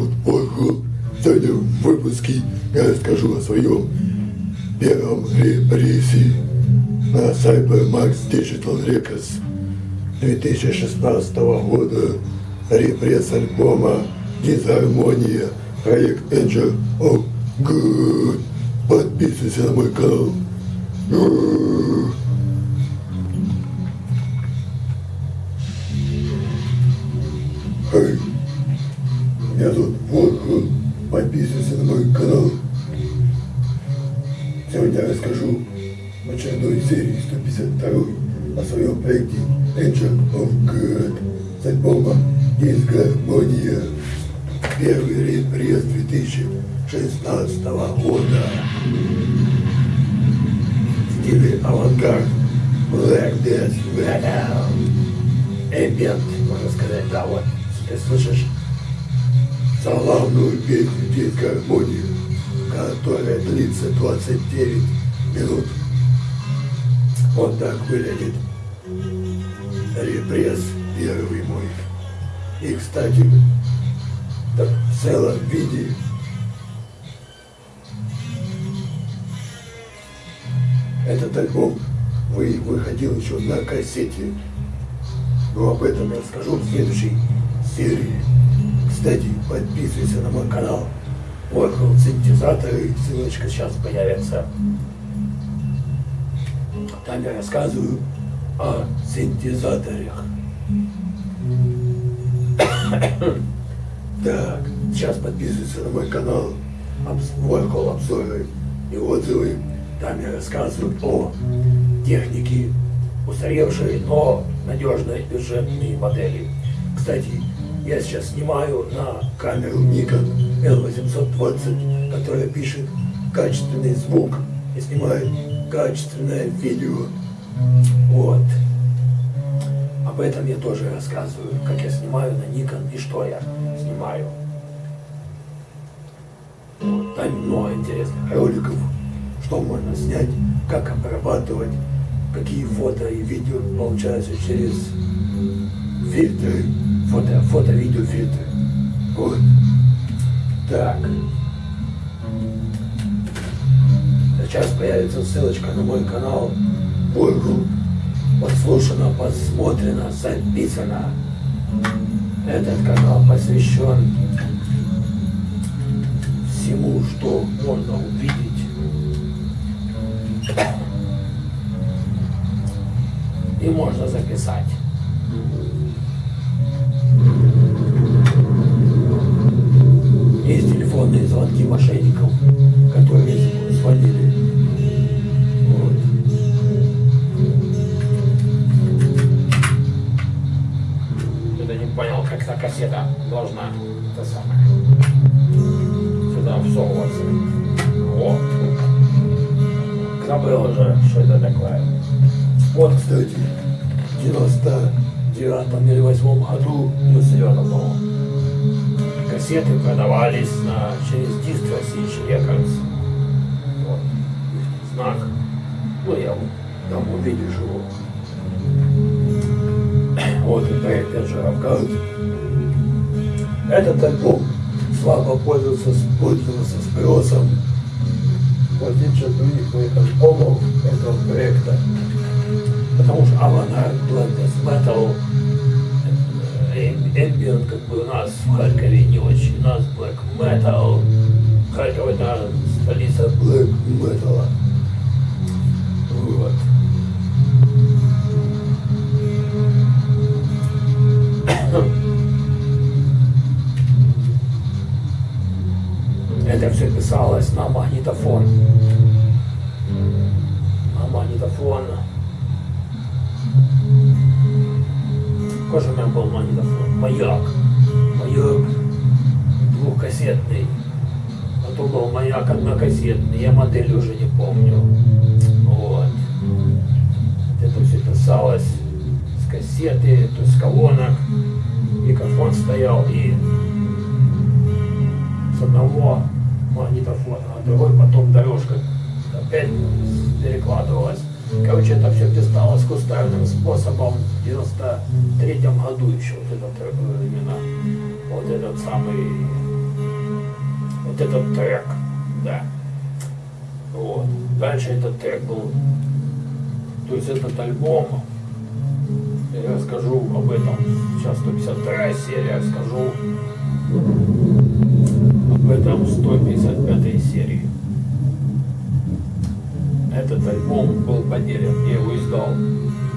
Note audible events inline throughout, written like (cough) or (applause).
В третьем выпуске я расскажу о своем первом репрессии на Cybermax Digital Records 2016 года репресс альбома «Дизгармония» проект Angel of Good. Подписывайся на мой канал. Первый января 2016 года в стиле авангард Black Death Metal. Эмбиент, можно сказать, да, вот, ты слышишь славную песню «Диско гармонии», которая длится 29 минут. Вот так выглядит репресс первый мой. И, кстати, в целом виде этот альбом вы, выходил еще на кассете. Но об этом я расскажу в следующей серии. Кстати, подписывайся на мой канал. Oracle синтезаторы, ссылочка сейчас появится. Там я рассказываю о синтезаторах. Так, сейчас подписывайся на мой канал Oracle обзоры и отзывы. Там я рассказываю о технике устаревшей, но надежной бюджетной модели. Кстати, я сейчас снимаю на камеру Nikon L820, которая пишет качественный звук и снимает качественное видео. Вот. Об этом я тоже рассказываю, как я снимаю на Nikon и что я снимаю. Вот. Там много интересных роликов, что можно снять, как обрабатывать, какие фото и видео получаются через фильтры, фото, фото, видео, фильтры. Вот. Так. Сейчас появится ссылочка на мой канал. Бургу. Подслушано, посмотрено, записано. Этот канал посвящен всему, что можно увидеть. И можно записать. Есть телефонные звонки мошенников, которые кассета должна это самое сюда всовываться. О! Забыл уже, что это такое. Вот, кстати, в 99 или 8 году, Ну, серьезно, по Кассеты продавались на, через диск России Рекордс. Вот. Знак. Ну, я вот там увидишь его. Вот и проект Эджеровгад. Этот альбом слабо пользовался, пользовался спросом в отличие от других моих альбомов этого проекта. Потому что Black Death Metal, э, Ambient, как бы у нас в Харькове не очень. У нас Black Metal. Харьков это столица Black Metal. Маяк двухкассетный. Потом был маяк однокассетный. Я модель уже не помню. Вот. Это все писалось с кассеты, то есть с колонок. Микрофон стоял и с одного магнитофона, а другой потом дорожка опять перекладывалась. Короче, это все писалось кустарным способом в 93 году еще вот этот э, именно вот этот самый вот этот трек Да. Вот. Дальше этот трек был, то есть этот альбом, я расскажу об этом, сейчас 152 серия, расскажу об этом в 155 серии. Этот альбом был поделен, я его издал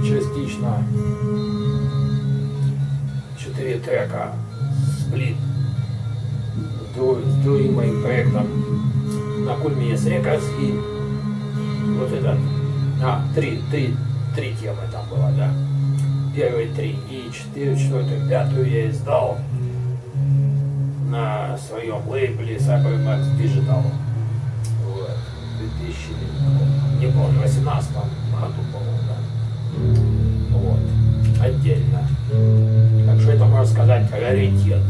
частично. Четыре трека, сплит с, друг- с другим моим проектом на Кульминес Рекордс и вот этот, а, три, три, три темы там было, да. Первые три и четыре, четвертую, пятую я издал на своем лейбле Cybermax Digital. Вот. В 2000, не помню, 18 году, по-моему, да. Вот. Отдельно. Так что это можно сказать раритет.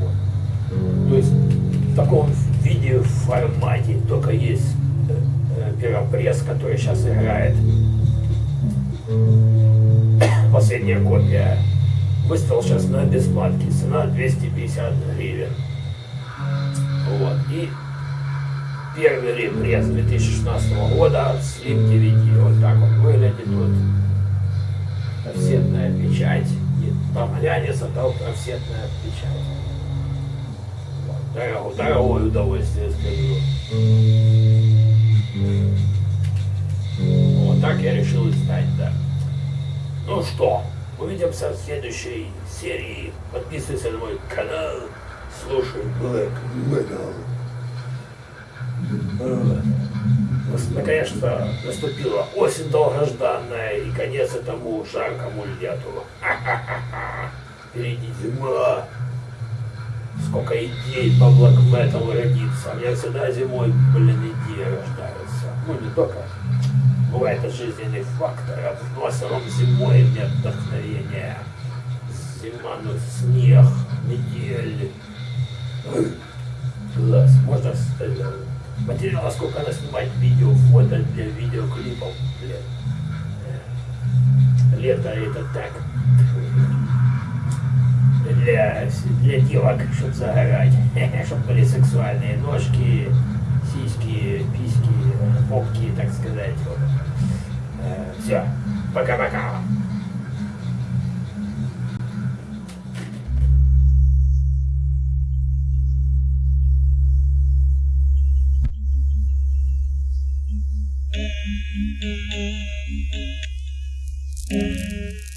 Вот. То есть в таком виде, формате только есть э, э, первопресс, который сейчас играет. Последняя копия. Выставил сейчас на бесплатке. Цена 250 гривен. Вот. И первый репресс 2016 года Slim DVD. Вот так он выглядит. Вот офсетная печать. И там глянется, там офсетная печать. Вот. Дорого- Дорогое удовольствие, скажу. Вот так я решил издать, да. Ну что, увидимся в следующей серии. Подписывайся на мой канал, слушай Black Metal. Наконец-то наступила осень долгожданная и конец этому жаркому лету. Впереди зима. Сколько идей по блэк металу родится. У меня всегда зимой, блин, идеи рождаются. Ну, не только. Бывает это жизненный фактор. А в основном зимой мне вдохновение. Зима, ну, снег, метель. Класс. Можно с- это, материала сколько надо снимать видео, фото для видеоклипов. Блин. Э, Лето это так. Для, для девок, чтобы загорать. (laughs) Чтобы были сексуальные ножки, сиськи, письки, попки, так сказать. Вот. Все. Пока-пока. Thank you.